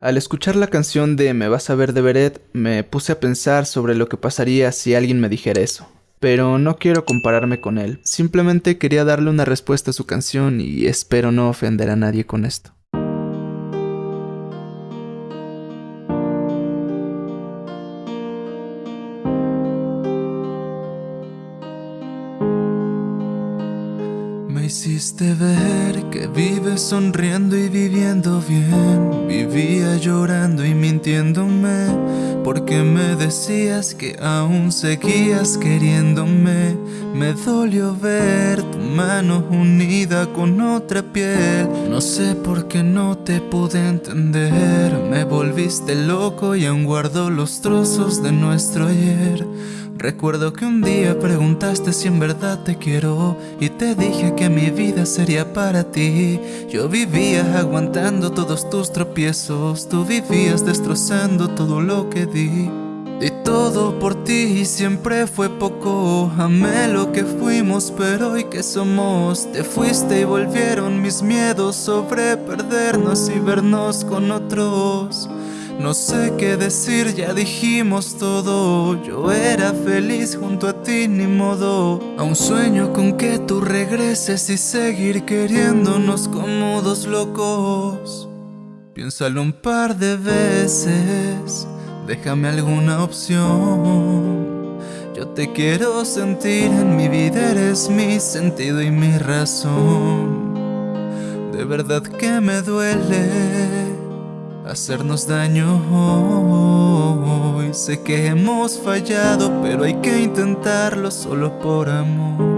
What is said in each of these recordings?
Al escuchar la canción de Me vas a ver de Beret, me puse a pensar sobre lo que pasaría si alguien me dijera eso. Pero no quiero compararme con él, simplemente quería darle una respuesta a su canción y espero no ofender a nadie con esto. Hiciste ver que vives sonriendo y viviendo bien. Vivía llorando y mintiéndome Porque me decías que aún seguías queriéndome. Me dolió ver tu mano unida con otra piel No sé por qué no te pude entender. Me volviste loco y aún guardo los trozos de nuestro ayer. Recuerdo que un día preguntaste si en verdad te quiero Y te dije que mi vida sería para ti. Yo vivía aguantando todos tus tropiezos Tú vivías destrozando todo lo que di Y todo por ti y siempre fue poco. Amé lo que fuimos pero hoy que somos Te fuiste y volvieron mis miedos sobre perdernos y vernos con otros. No sé qué decir, ya dijimos todo. Yo era feliz junto a ti, ni modo. Aún sueño con que tú regreses y seguir queriéndonos como dos locos. Piénsalo un par de veces Déjame alguna opción Yo te quiero sentir, en mi vida eres mi sentido y mi razón De verdad que me duele hacernos daño hoy. Sé que hemos fallado, pero hay que intentarlo solo por amor.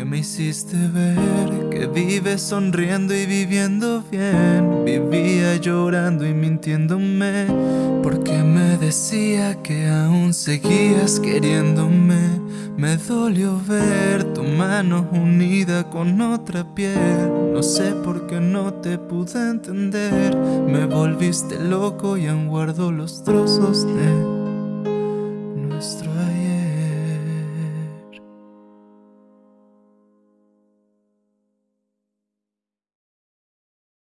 Porque me hiciste ver que vives sonriendo y viviendo bien. Vivía llorando y mintiéndome. Porque me decía que aún seguías queriéndome. Me dolió ver tu mano unida con otra piel No sé por qué no te pude entender Me volviste loco y aún guardo los trozos de